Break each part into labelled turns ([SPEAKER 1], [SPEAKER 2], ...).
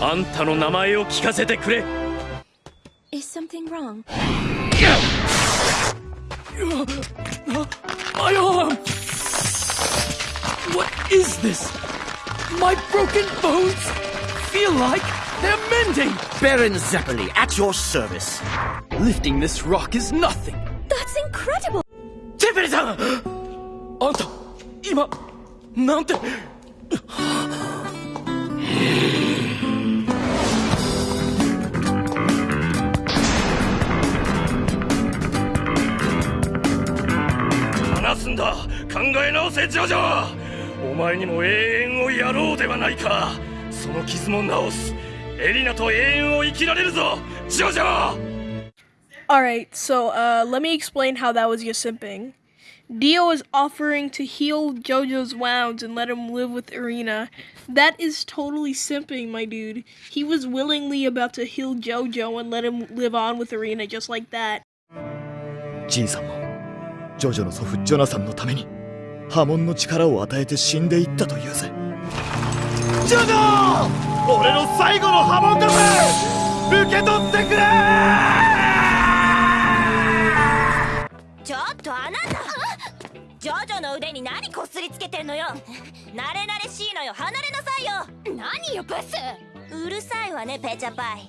[SPEAKER 1] あんたの名前を聞かせてくれ
[SPEAKER 2] Is something wrong?
[SPEAKER 1] マイアーム What is this? My broken bones feel like they're mending!
[SPEAKER 3] Baron Zeppeli, at your service.
[SPEAKER 1] Lifting this rock is nothing.
[SPEAKER 2] That's incredible!
[SPEAKER 1] ゼペリさんあんた今なんて話すんだ考え直せジョジョお前にも永遠をやろうではないかその傷も治すエリナと永遠を生きられるぞジョジョ
[SPEAKER 4] Alright, so uh, let me explain how that was Yosimping. Dio is offering to heal JoJo's wounds and let him live with Erina. That is totally simping, my dude. He was willingly about to heal JoJo and let him live on with Erina just like that.
[SPEAKER 5] Jesus. ジョジョの祖父ジョナサンのために波紋の力を与えて死んでいったというぜ。ジョジョ!俺の最後の波紋だぜ!受け取ってくれ!
[SPEAKER 6] ちょっとあなた!ジョジョの腕に何こすりつけてんのよ!慣れ慣れしいのよ!離れなさいよ!何よブス!うるさいわねペチャパイ。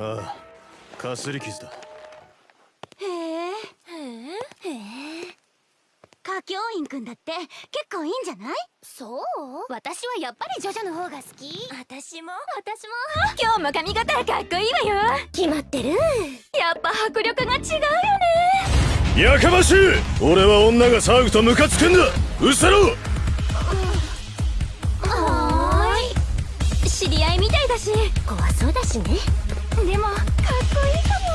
[SPEAKER 7] ああかすり傷だ。
[SPEAKER 2] へえへえ。歌教員くんだって結構いいんじゃない？そう？私はやっぱりジョジョの方が好き。私も私も。今日も髪型かっこいいわよ。決まってる。やっぱ迫力が違うよね。
[SPEAKER 7] やかましい。俺は女が騒ぐとムカつくんだ。うせろ。
[SPEAKER 2] はーい。知り合いみたいだし。怖そうだしね。でもかっこいいかも。